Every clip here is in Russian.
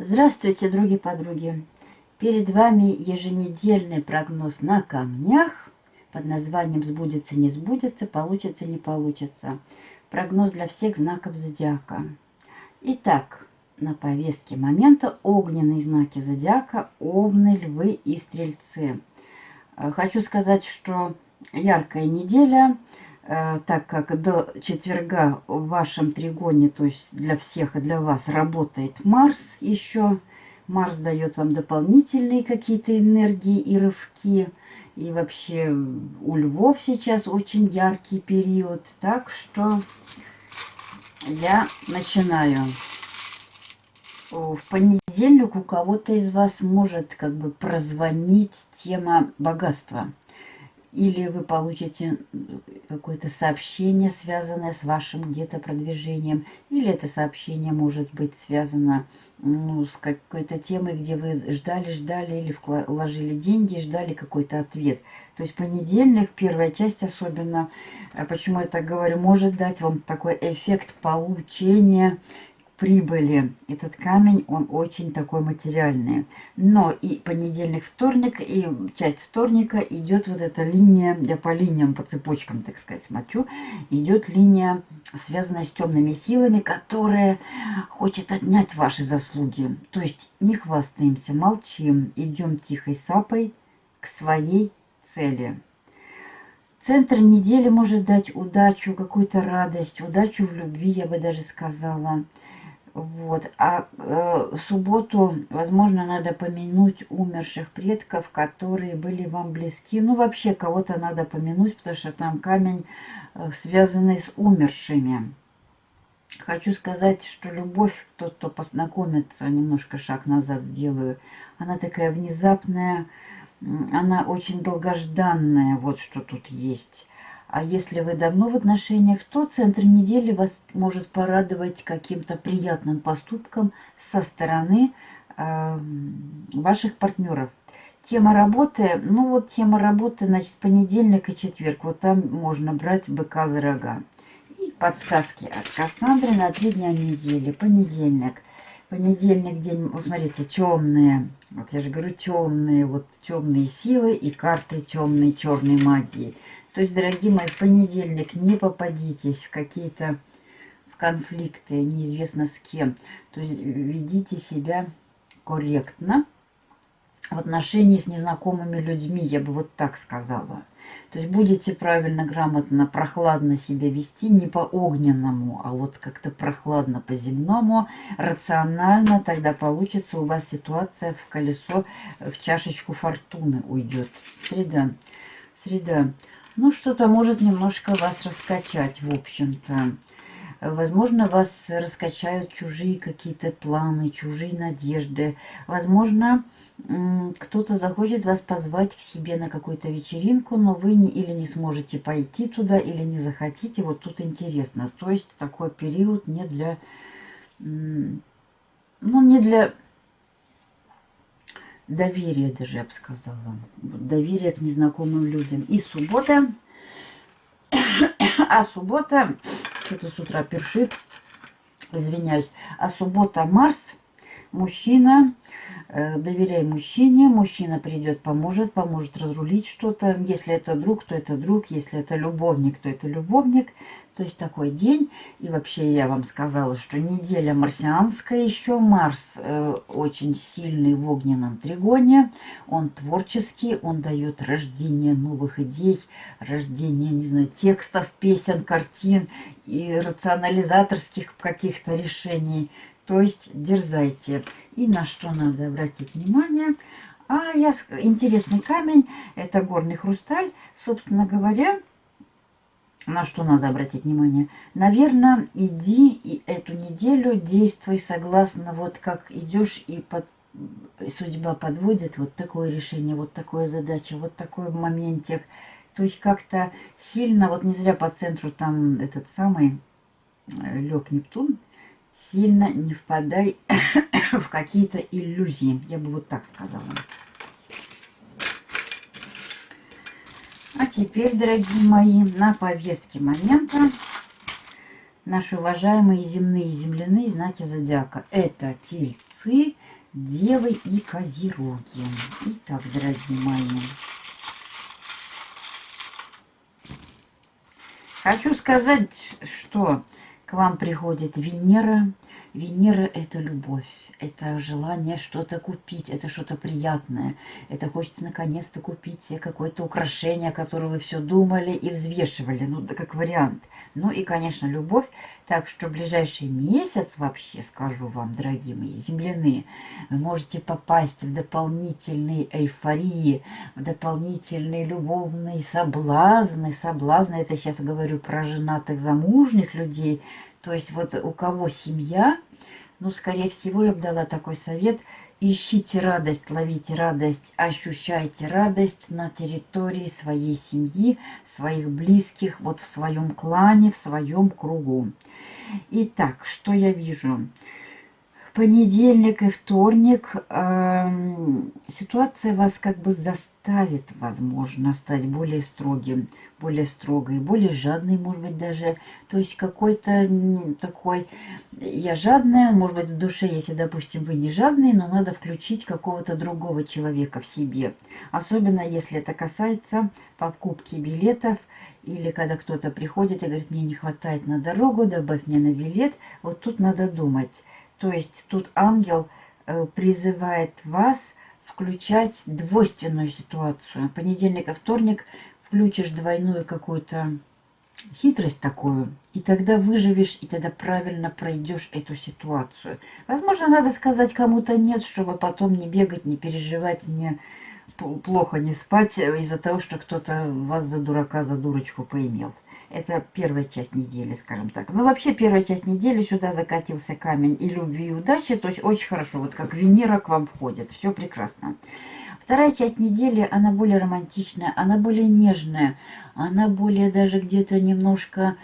Здравствуйте, други-подруги! Перед вами еженедельный прогноз на камнях под названием «Сбудется, не сбудется, получится, не получится». Прогноз для всех знаков зодиака. Итак, на повестке момента огненные знаки зодиака, овны, львы и стрельцы. Э, хочу сказать, что яркая неделя – так как до четверга в вашем тригоне, то есть для всех и для вас, работает Марс еще. Марс дает вам дополнительные какие-то энергии и рывки. И вообще у львов сейчас очень яркий период. Так что я начинаю. В понедельник у кого-то из вас может как бы прозвонить тема богатства или вы получите какое-то сообщение, связанное с вашим где-то продвижением, или это сообщение может быть связано ну, с какой-то темой, где вы ждали, ждали или вложили деньги, ждали какой-то ответ. То есть понедельник, первая часть особенно, а почему я так говорю, может дать вам такой эффект получения прибыли. Этот камень, он очень такой материальный. Но и понедельник, вторник, и часть вторника идет вот эта линия, я по линиям, по цепочкам, так сказать, смотрю, идет линия, связанная с темными силами, которая хочет отнять ваши заслуги. То есть не хвастаемся, молчим, идем тихой сапой к своей цели. Центр недели может дать удачу, какую-то радость, удачу в любви, я бы даже сказала. Вот. А э, субботу, возможно, надо помянуть умерших предков, которые были вам близки. Ну, вообще, кого-то надо помянуть, потому что там камень, э, связанный с умершими. Хочу сказать, что любовь, тот, кто познакомится, немножко шаг назад сделаю, она такая внезапная, она очень долгожданная, вот что тут есть. А если вы давно в отношениях, то центр недели вас может порадовать каким-то приятным поступком со стороны э, ваших партнеров. Тема работы, ну вот тема работы, значит, понедельник и четверг. Вот там можно брать быка за рога. И подсказки от Кассандры на три дня недели. Понедельник. Понедельник день, вот смотрите, темные. Вот я же говорю, темные, вот темные силы и карты темной черной магии. То есть, дорогие мои, в понедельник не попадитесь в какие-то конфликты, неизвестно с кем. То есть, ведите себя корректно в отношении с незнакомыми людьми, я бы вот так сказала. То есть будете правильно, грамотно, прохладно себя вести, не по огненному, а вот как-то прохладно по земному, рационально, тогда получится у вас ситуация в колесо, в чашечку фортуны уйдет. Среда. Среда. Ну, что-то может немножко вас раскачать, в общем-то. Возможно, вас раскачают чужие какие-то планы, чужие надежды. Возможно, кто-то захочет вас позвать к себе на какую-то вечеринку, но вы не, или не сможете пойти туда, или не захотите. Вот тут интересно. То есть такой период не для... Ну, не для доверие даже, я бы сказала. Доверие к незнакомым людям. И суббота. А суббота, что-то с утра першит, извиняюсь. А суббота Марс, мужчина, э, доверяй мужчине, мужчина придет, поможет, поможет разрулить что-то. Если это друг, то это друг, если это любовник, то это любовник. То есть такой день. И вообще я вам сказала, что неделя марсианская еще. Марс э, очень сильный в огненном тригоне. Он творческий, он дает рождение новых идей, рождение, не знаю, текстов, песен, картин и рационализаторских каких-то решений. То есть дерзайте. И на что надо обратить внимание – а я интересный камень, это горный хрусталь. Собственно говоря, на что надо обратить внимание? Наверное, иди и эту неделю действуй согласно вот как идешь и под, судьба подводит вот такое решение, вот такое задача, вот такой моментик. То есть как-то сильно, вот не зря по центру там этот самый э, лег Нептун, сильно не впадай в какие-то иллюзии. Я бы вот так сказала. Теперь, дорогие мои, на повестке момента наши уважаемые земные и земляные знаки зодиака. Это тельцы, Девы и Козероги. Итак, дорогие мои. Хочу сказать, что к вам приходит Венера. Венера – это любовь это желание что-то купить, это что-то приятное. Это хочется наконец-то купить себе какое-то украшение, которое вы все думали и взвешивали, ну, да, как вариант. Ну и, конечно, любовь. Так что ближайший месяц вообще, скажу вам, дорогие мои земляные, вы можете попасть в дополнительные эйфории, в дополнительные любовные соблазны. Соблазны, это сейчас говорю про женатых замужних людей. То есть вот у кого семья, ну, скорее всего, я бы дала такой совет. Ищите радость, ловите радость, ощущайте радость на территории своей семьи, своих близких, вот в своем клане, в своем кругу. Итак, что я вижу? Понедельник и вторник э, ситуация вас как бы заставит, возможно, стать более строгим, более строгой, более жадной, может быть, даже. То есть какой-то такой, я жадная, может быть, в душе, если, допустим, вы не жадные, но надо включить какого-то другого человека в себе. Особенно, если это касается покупки билетов, или когда кто-то приходит и говорит, мне не хватает на дорогу, добавь мне на билет, вот тут надо думать то есть тут ангел э, призывает вас включать двойственную ситуацию. Понедельник и вторник включишь двойную какую-то хитрость такую, и тогда выживешь, и тогда правильно пройдешь эту ситуацию. Возможно, надо сказать кому-то нет, чтобы потом не бегать, не переживать, не плохо не спать из-за того, что кто-то вас за дурака, за дурочку поимел. Это первая часть недели, скажем так. Ну, вообще, первая часть недели сюда закатился камень и любви, и удачи. То есть, очень хорошо. Вот как Венера к вам входит. Все прекрасно. Вторая часть недели, она более романтичная, она более нежная. Она более даже где-то немножко,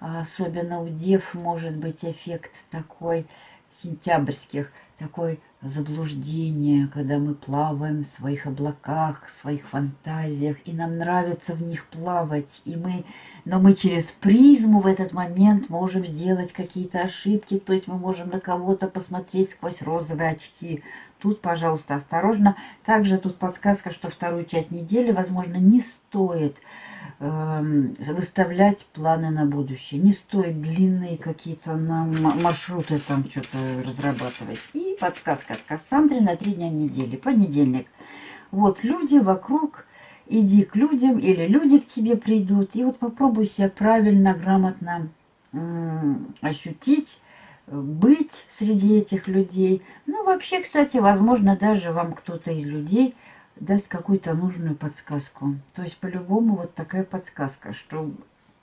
особенно у дев, может быть эффект такой сентябрьских, такой заблуждение, когда мы плаваем в своих облаках, в своих фантазиях, и нам нравится в них плавать, и мы но мы через призму в этот момент можем сделать какие-то ошибки, то есть мы можем на кого-то посмотреть сквозь розовые очки. Тут, пожалуйста, осторожно. Также тут подсказка, что вторую часть недели, возможно, не стоит выставлять планы на будущее. Не стоит длинные какие-то на маршруты там что-то разрабатывать. И подсказка от Кассандры на три дня недели. Понедельник. Вот люди вокруг иди к людям, или люди к тебе придут. И вот попробуй себя правильно, грамотно ощутить, быть среди этих людей. Ну, вообще, кстати, возможно, даже вам кто-то из людей даст какую-то нужную подсказку. То есть, по-любому, вот такая подсказка, что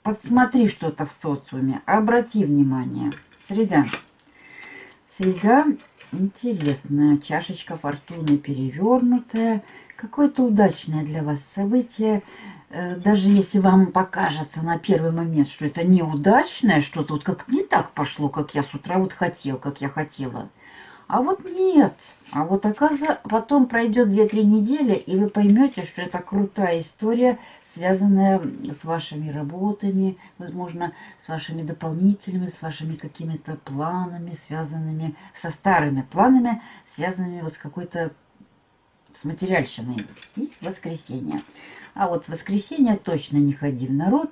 подсмотри что-то в социуме, обрати внимание. Среда. Среда интересная. Чашечка фортуны перевернутая какое-то удачное для вас событие, э, даже если вам покажется на первый момент, что это неудачное, что тут как не так пошло, как я с утра вот хотел, как я хотела. А вот нет. А вот оказывается, потом пройдет 2-3 недели, и вы поймете, что это крутая история, связанная с вашими работами, возможно, с вашими дополнительными, с вашими какими-то планами, связанными со старыми планами, связанными вот с какой-то с материальщиной и воскресенье. А вот в воскресенье точно не ходи в народ,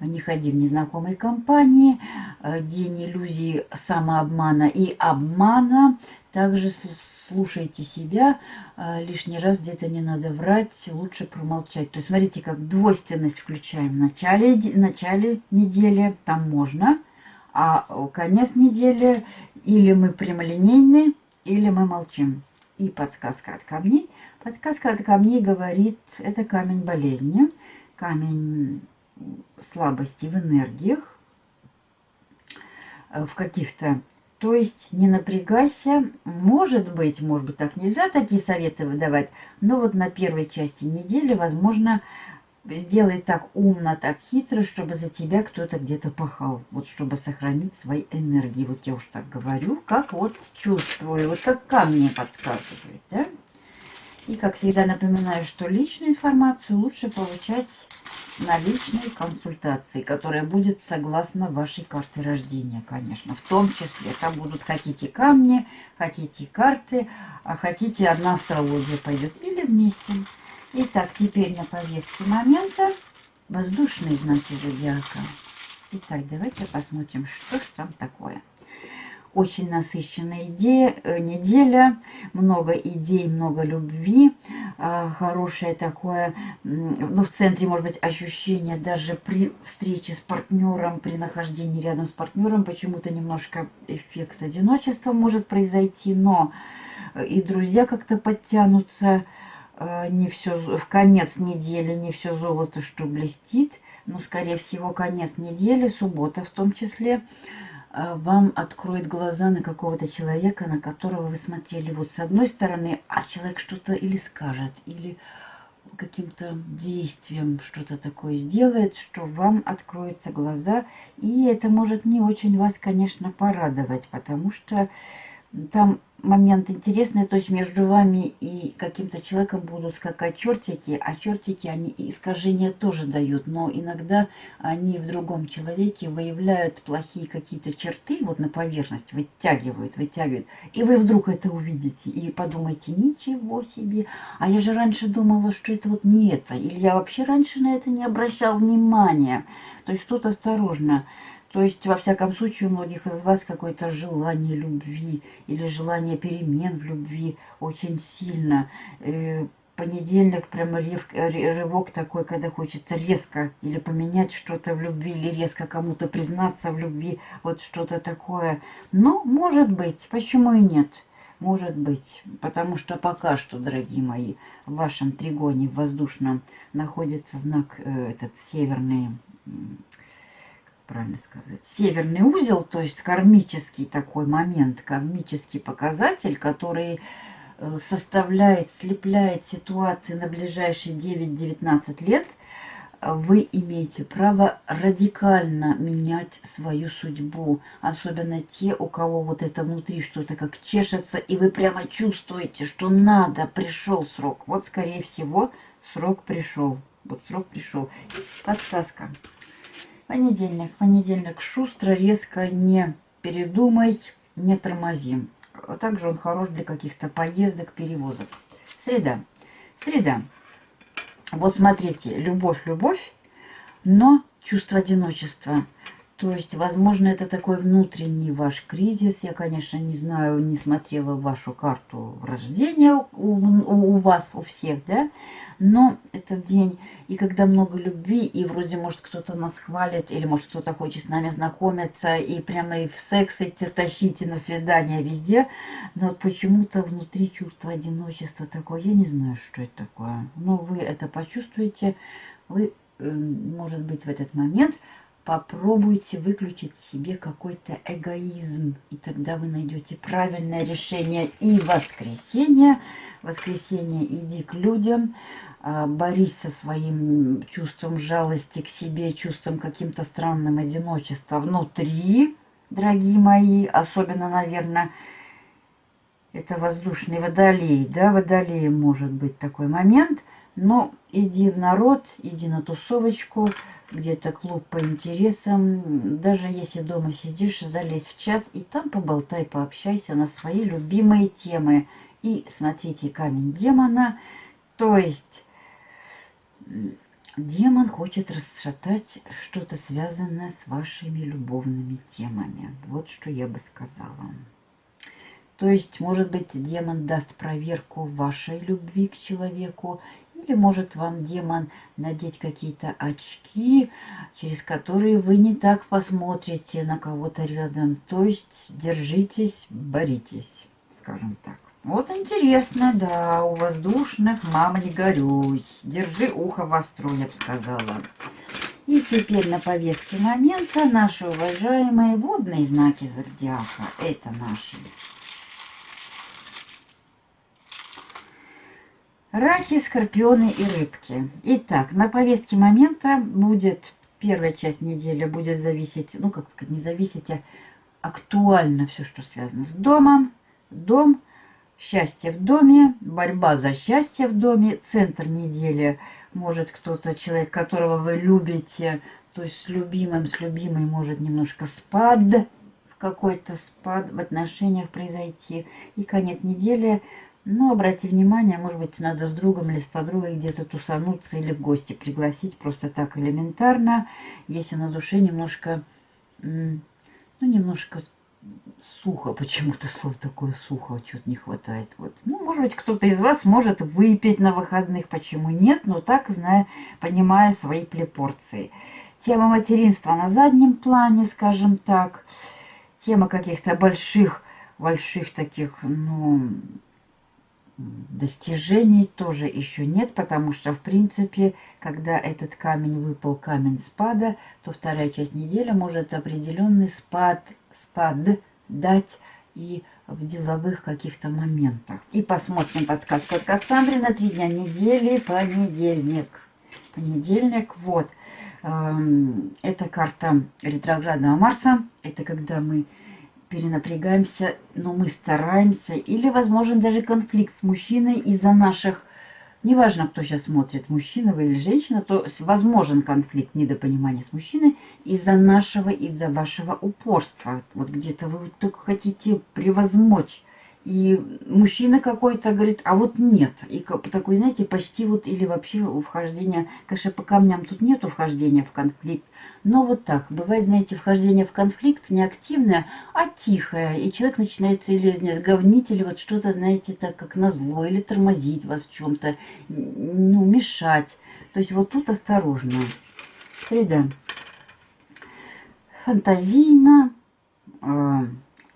не ходи в незнакомой компании, э, день иллюзий самообмана и обмана. Также слушайте себя, э, лишний раз где-то не надо врать, лучше промолчать. То есть смотрите, как двойственность включаем в начале, в начале недели, там можно, а конец недели или мы прямолинейны, или мы молчим. И подсказка от камней. Подсказка от камней говорит, это камень болезни, камень слабости в энергиях, э, в каких-то. То есть не напрягайся, может быть, может быть так нельзя такие советы выдавать, но вот на первой части недели, возможно, сделай так умно, так хитро, чтобы за тебя кто-то где-то пахал. Вот чтобы сохранить свои энергии. Вот я уж так говорю, как вот чувствую, вот как камни подсказывают, да? И, как всегда, напоминаю, что личную информацию лучше получать на личной консультации, которая будет согласно вашей карте рождения, конечно. В том числе там будут хотите камни, хотите карты, а хотите одна астрология пойдет или вместе. Итак, теперь на повестке момента воздушные знаки зодиака. Итак, давайте посмотрим, что же там такое. Очень насыщенная идея, э, неделя, много идей, много любви, э, хорошее такое, ну, в центре, может быть, ощущение даже при встрече с партнером, при нахождении рядом с партнером, почему-то немножко эффект одиночества может произойти, но э, и друзья как-то подтянутся, не все в конец недели, не все золото, что блестит, но, скорее всего, конец недели, суббота в том числе, а, вам откроет глаза на какого-то человека, на которого вы смотрели вот с одной стороны, а человек что-то или скажет, или каким-то действием что-то такое сделает, что вам откроются глаза, и это может не очень вас, конечно, порадовать, потому что там момент интересный, то есть между вами и каким-то человеком будут скакать чертики, а чертики, они искажения тоже дают, но иногда они в другом человеке выявляют плохие какие-то черты, вот на поверхность, вытягивают, вытягивают, и вы вдруг это увидите и подумаете, ничего себе, а я же раньше думала, что это вот не это, или я вообще раньше на это не обращал внимания, то есть тут осторожно, то есть, во всяком случае, у многих из вас какое-то желание любви или желание перемен в любви очень сильно. Э, понедельник прямо рев, рывок такой, когда хочется резко или поменять что-то в любви, или резко кому-то признаться в любви, вот что-то такое. Но, может быть, почему и нет? Может быть, потому что пока что, дорогие мои, в вашем тригоне воздушном находится знак э, этот северный правильно сказать, северный узел, то есть кармический такой момент, кармический показатель, который э, составляет, слепляет ситуации на ближайшие 9-19 лет, вы имеете право радикально менять свою судьбу. Особенно те, у кого вот это внутри что-то как чешется, и вы прямо чувствуете, что надо, пришел срок. Вот, скорее всего, срок пришел. Вот срок пришел. Подсказка. Понедельник. Понедельник шустро, резко, не передумай, не тормози. Также он хорош для каких-то поездок, перевозок. Среда. Среда. Вот смотрите, любовь, любовь, но чувство одиночества. То есть, возможно, это такой внутренний ваш кризис. Я, конечно, не знаю, не смотрела вашу карту рождения у, у, у вас, у всех, да? Но этот день, и когда много любви, и вроде, может, кто-то нас хвалит, или, может, кто-то хочет с нами знакомиться, и прямо и в секс идти, тащите на свидание везде, но вот почему-то внутри чувство одиночества такое, я не знаю, что это такое. Но вы это почувствуете, вы, э, может быть, в этот момент попробуйте выключить себе какой-то эгоизм, и тогда вы найдете правильное решение. И воскресенье, воскресенье иди к людям, а, борись со своим чувством жалости к себе, чувством каким-то странным одиночества внутри, дорогие мои, особенно, наверное, это воздушный водолей, да, водолей может быть такой момент, но иди в народ, иди на тусовочку, где-то клуб по интересам. Даже если дома сидишь, залезь в чат и там поболтай, пообщайся на свои любимые темы. И смотрите, камень демона. То есть демон хочет расшатать что-то связанное с вашими любовными темами. Вот что я бы сказала. То есть, может быть, демон даст проверку вашей любви к человеку или может вам демон надеть какие-то очки, через которые вы не так посмотрите на кого-то рядом. То есть держитесь, боритесь, скажем так. Вот интересно, да, у воздушных, мама, не горюй. Держи ухо востро, я бы сказала. И теперь на повестке момента наши уважаемые водные знаки зодиака. Это наши Раки, скорпионы и рыбки. Итак, на повестке момента будет, первая часть недели будет зависеть, ну, как сказать, не зависеть, а актуально все, что связано с домом. Дом, счастье в доме, борьба за счастье в доме, центр недели, может кто-то, человек, которого вы любите, то есть с любимым, с любимой может немножко спад, какой-то спад в отношениях произойти. И конец недели, ну, обрати внимание, может быть, надо с другом или с подругой где-то тусануться или в гости пригласить, просто так элементарно, если на душе немножко, ну, немножко сухо, почему-то слово такое сухо, что-то не хватает. Вот. Ну, может быть, кто-то из вас может выпить на выходных, почему нет, но так, зная, понимая свои пропорции. Тема материнства на заднем плане, скажем так. Тема каких-то больших, больших таких, ну, достижений тоже еще нет, потому что, в принципе, когда этот камень выпал, камень спада, то вторая часть недели может определенный спад спад дать и в деловых каких-то моментах. И посмотрим подсказку от Кассандры на три дня недели, понедельник. Понедельник, вот. Эм, это карта ретроградного Марса. Это когда мы перенапрягаемся, но мы стараемся. Или, возможен даже конфликт с мужчиной из-за наших неважно, кто сейчас смотрит, мужчина вы или женщина, то возможен конфликт, недопонимания с мужчиной из-за нашего, из-за вашего упорства. Вот где-то вы только хотите превозмочь. И мужчина какой-то говорит, а вот нет. И такой, знаете, почти вот или вообще вхождение, конечно, по камням тут нету вхождения в конфликт, но вот так, бывает, знаете, вхождение в конфликт не активное, а тихое. И человек начинает или не говнить, или вот что-то, знаете, так как назло, или тормозить вас в чем-то, ну, мешать. То есть вот тут осторожно. Среда. Фантазийно. Э,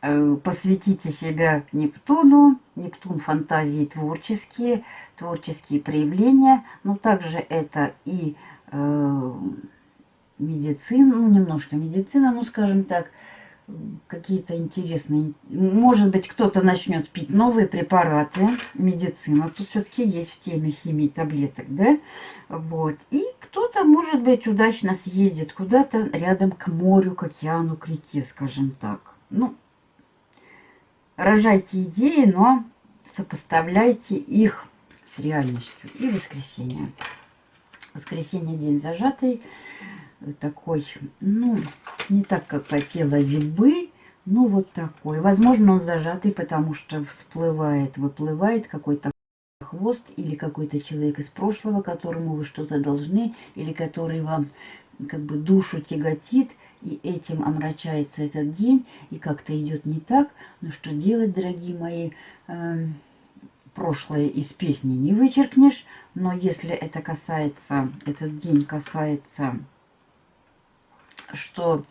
посвятите себя Нептуну. Нептун фантазии творческие, творческие проявления. Но также это и... Э, медицина, ну, немножко медицина, ну, скажем так, какие-то интересные... Может быть, кто-то начнет пить новые препараты, медицина. Тут все-таки есть в теме химии таблеток, да? Вот. И кто-то, может быть, удачно съездит куда-то рядом к морю, к океану, к реке, скажем так. Ну, рожайте идеи, но сопоставляйте их с реальностью. И воскресенье. Воскресенье день зажатый такой, ну, не так, как хотелось бы, но вот такой. Возможно, он зажатый, потому что всплывает, выплывает какой-то хвост или какой-то человек из прошлого, которому вы что-то должны, или который вам как бы душу тяготит, и этим омрачается этот день, и как-то идет не так. Но что делать, дорогие мои? Э, прошлое из песни не вычеркнешь, но если это касается, этот день касается что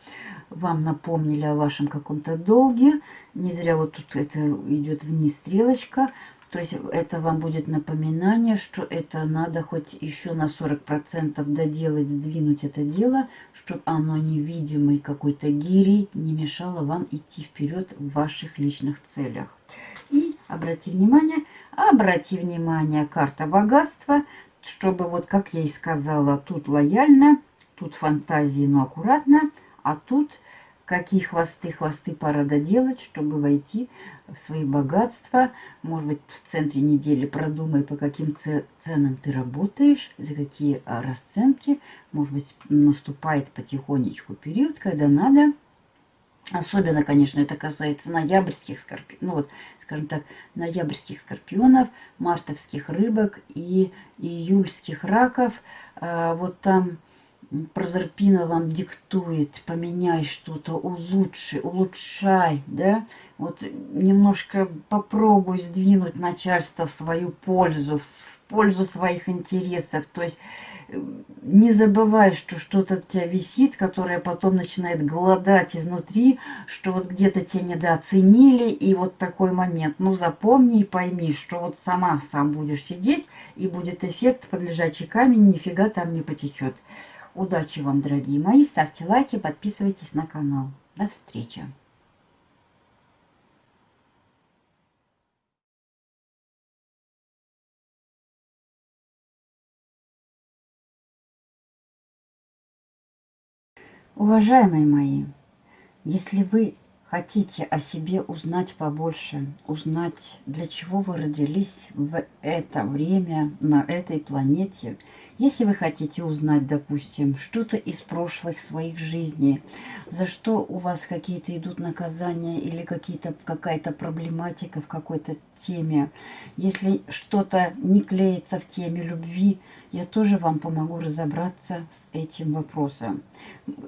вам напомнили о вашем каком-то долге. Не зря вот тут это идет вниз стрелочка. То есть это вам будет напоминание, что это надо хоть еще на 40% доделать, сдвинуть это дело, чтобы оно невидимой какой-то гири не мешало вам идти вперед в ваших личных целях. И обрати внимание, обрати внимание, карта богатства, чтобы вот как я и сказала, тут лояльно, Тут фантазии, но аккуратно. А тут какие хвосты, хвосты пора доделать, чтобы войти в свои богатства. Может быть, в центре недели продумай, по каким ценам ты работаешь, за какие а, расценки. Может быть, наступает потихонечку период, когда надо... Особенно, конечно, это касается ноябрьских скорпионов, ну вот, скажем так, ноябрьских скорпионов, мартовских рыбок и июльских раков. А, вот там Прозерпина вам диктует, поменяй что-то, улучши, улучшай, да? Вот немножко попробуй сдвинуть начальство в свою пользу, в пользу своих интересов. То есть э, не забывай, что что-то у тебя висит, которое потом начинает голодать изнутри, что вот где-то тебя недооценили, и вот такой момент. Ну, запомни и пойми, что вот сама сам будешь сидеть, и будет эффект под лежачий камень, нифига там не потечет. Удачи вам, дорогие мои. Ставьте лайки, подписывайтесь на канал. До встречи. Уважаемые мои, если вы хотите о себе узнать побольше, узнать, для чего вы родились в это время на этой планете, Если вы хотите узнать, допустим, что-то из прошлых своих жизней, за что у вас какие-то идут наказания или какая-то проблематика в какой-то теме, если что-то не клеится в теме любви, я тоже вам помогу разобраться с этим вопросом.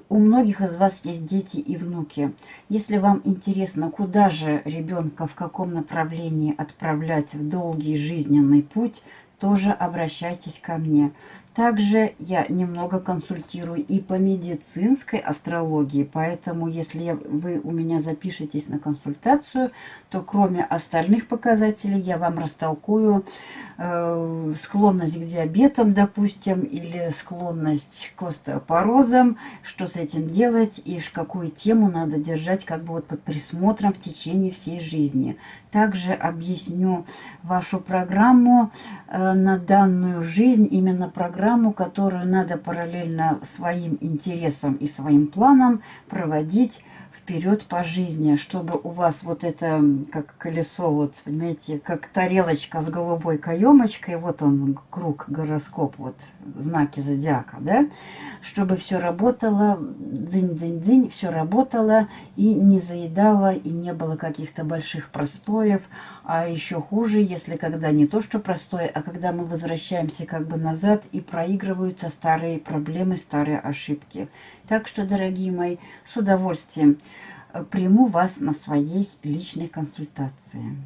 У многих из вас есть дети и внуки. Если вам интересно, куда же ребенка, в каком направлении отправлять в долгий жизненный путь, тоже обращайтесь ко мне. Также я немного консультирую и по медицинской астрологии, поэтому если вы у меня запишетесь на консультацию, то кроме остальных показателей я вам растолкую э, склонность к диабетам, допустим, или склонность к остеопорозам, что с этим делать и какую тему надо держать как бы вот под присмотром в течение всей жизни. Также объясню вашу программу э, на данную жизнь, именно программу которую надо параллельно своим интересам и своим планам проводить вперед по жизни, чтобы у вас вот это, как колесо, вот, понимаете, как тарелочка с голубой каемочкой, вот он, круг, гороскоп, вот, знаки зодиака, да, чтобы все работало, дзынь-дзынь-дзынь, все работало и не заедало, и не было каких-то больших простоев, а еще хуже, если когда не то, что простое, а когда мы возвращаемся как бы назад и проигрываются старые проблемы, старые ошибки. Так что, дорогие мои, с удовольствием э, приму вас на своей личной консультации.